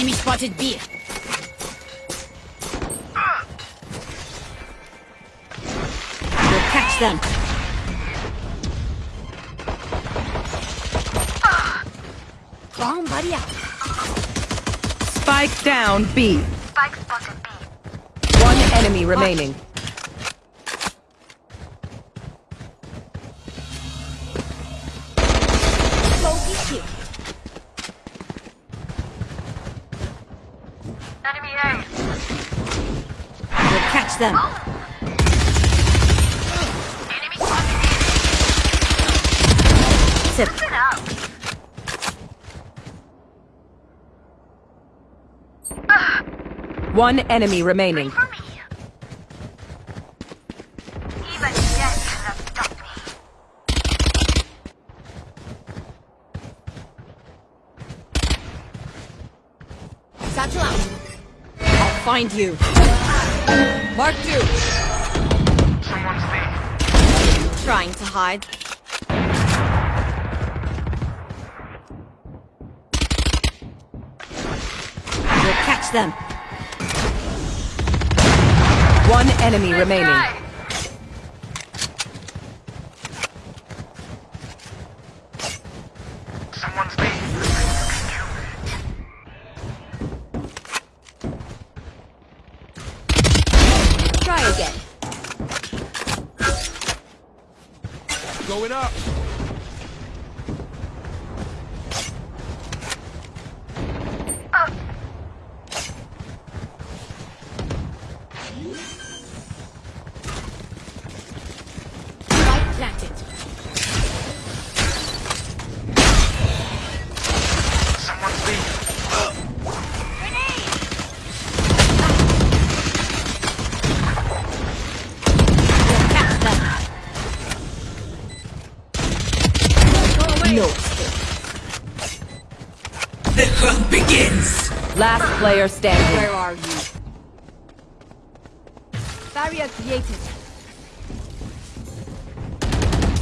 Enemy spotted B. We'll catch them. Bomb buddy out. Spike down B. Spike spotted B. One enemy remaining. Them. Sip. One enemy remaining. Satchel out. Find you. Mark two. Someone's. Trying to hide. We'll catch them. One enemy remaining. Guy. Again. Going up. Hunt begins. Last player standing. Where are you? Barrier created.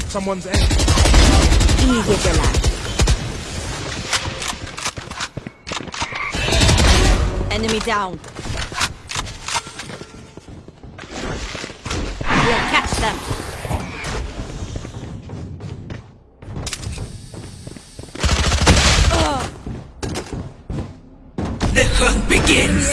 Someone's in. Easy relax. Enemy down. We'll catch them. Hunt begins.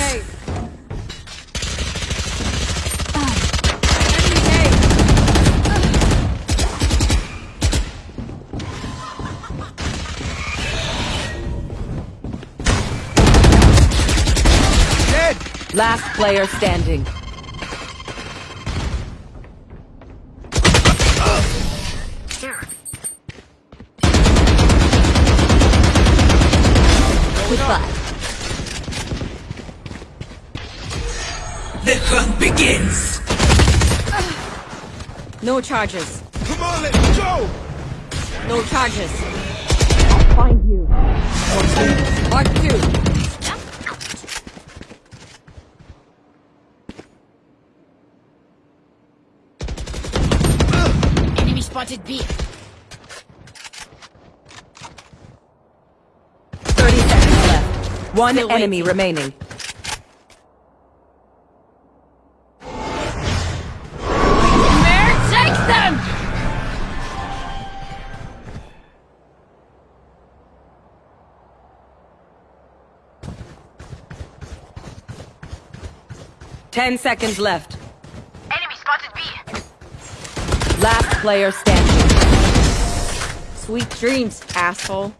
Last player standing. Goodbye. The hunt begins. No charges. Come on, let's go. No charges. I'll find you. Mark two. Enemy spotted B. 30 seconds left. One Still enemy waiting. remaining. Ten seconds left. Enemy spotted B. Last player standing. Sweet dreams, asshole.